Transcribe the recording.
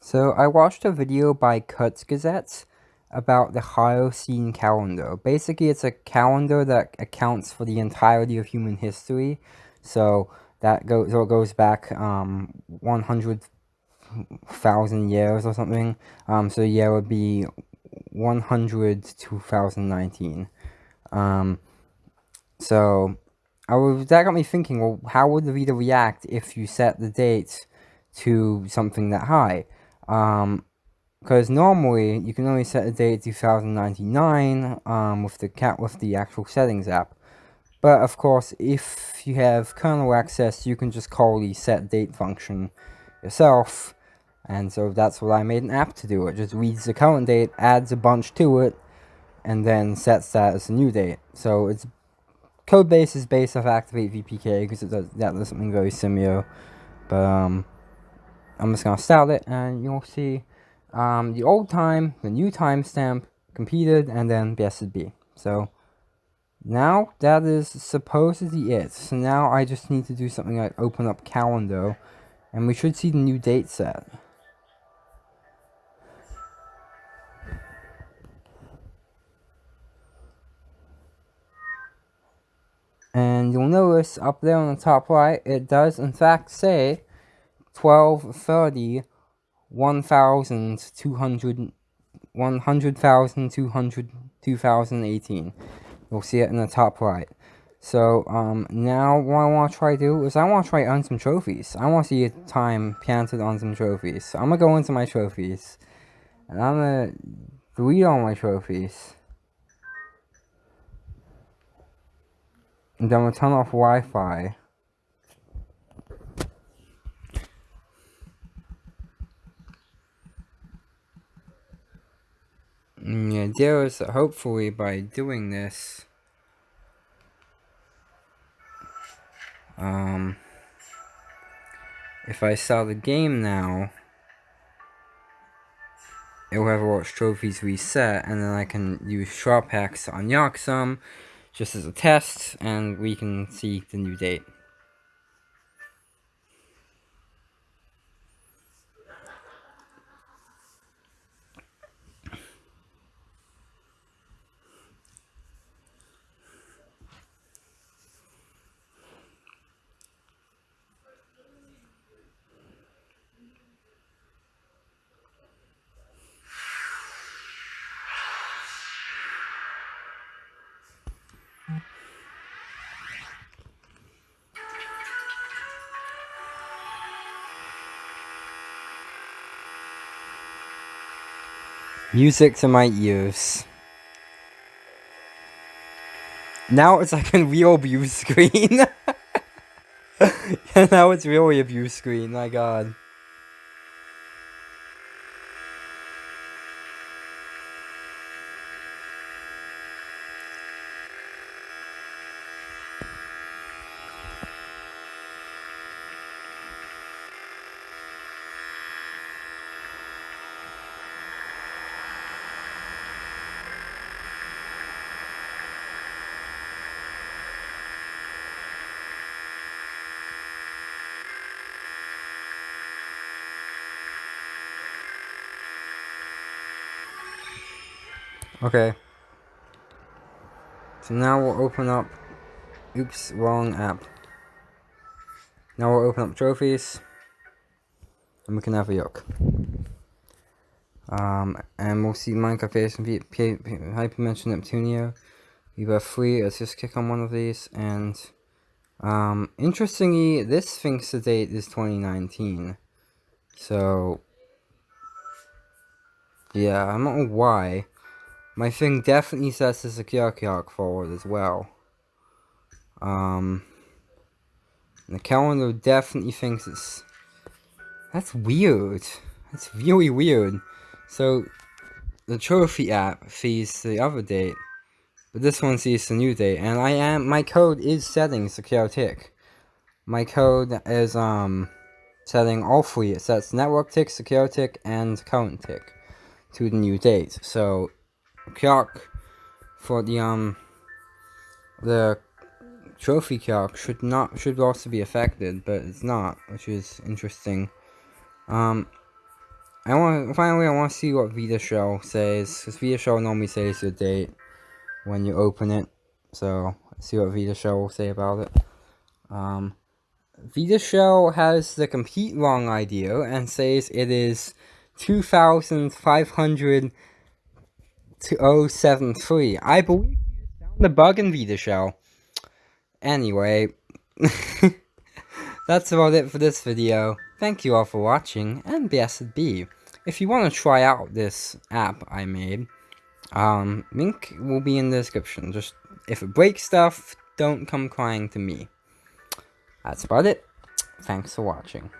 So I watched a video by Kurzgesagt about the Holocene calendar. Basically, it's a calendar that accounts for the entirety of human history. So that goes or goes back um, 100,000 years or something. Um, so the year would be 100 2019. Um, so I was, that got me thinking, well, how would the reader react if you set the date to something that high? Um, because normally you can only set a date 2099 um, with the cat with the actual settings app. But of course, if you have kernel access, you can just call the set date function yourself. And so that's what I made an app to do. It just reads the current date, adds a bunch to it, and then sets that as a new date. So its code base is based off Activate VPK because it does that does something very similar. But um, I'm just gonna style it, and you'll see um, the old time, the new timestamp, competed, and then BSB. So now that is supposedly it. So now I just need to do something like open up calendar, and we should see the new date set. And you'll notice up there on the top right, it does in fact say 1230 1,200 100,200 2018. You'll see it in the top right. So, um, now what I want to try to do is I want to try earn some trophies. I want to see a time planted on some trophies. So I'm to go into my trophies. And I'm to delete all my trophies. And then to turn off Wi-Fi. Idea is that hopefully by doing this, um, if I sell the game now, it will have watch trophies reset, and then I can use shop hacks on unlock just as a test, and we can see the new date. Music to my ears. Now it's like a real view screen. now it's really a view screen, my god. Okay. So now we'll open up... Oops, wrong app. Now we'll open up trophies. And we can have a look. Um, and we'll see Minecraft and Hyperdimension Neptunia. We have three. Let's just click on one of these. And, um, interestingly, this thinks the date is 2019. So, yeah, I don't know why. My thing definitely sets the clock forward as well. Um, the calendar definitely thinks it's... That's weird. That's really weird. So, the trophy app sees the other date, but this one sees the new date, and I am, my code is setting tick. My code is, um, setting all three. It sets network tick, secure tick, and current tick to the new date. So, clock for the um the trophy clock should not should also be affected, but it's not, which is interesting. Um, I want finally I want to see what Vita Shell says because Vita Shell normally says the date when you open it. So see what Vita Shell will say about it. Um, Vita Shell has the complete wrong idea and says it is 2,500 to 073. I believe we found the bug in Vita Shell. Anyway, that's about it for this video. Thank you all for watching, and blessed be. If you want to try out this app I made, um, link will be in the description. Just, if it breaks stuff, don't come crying to me. That's about it. Thanks for watching.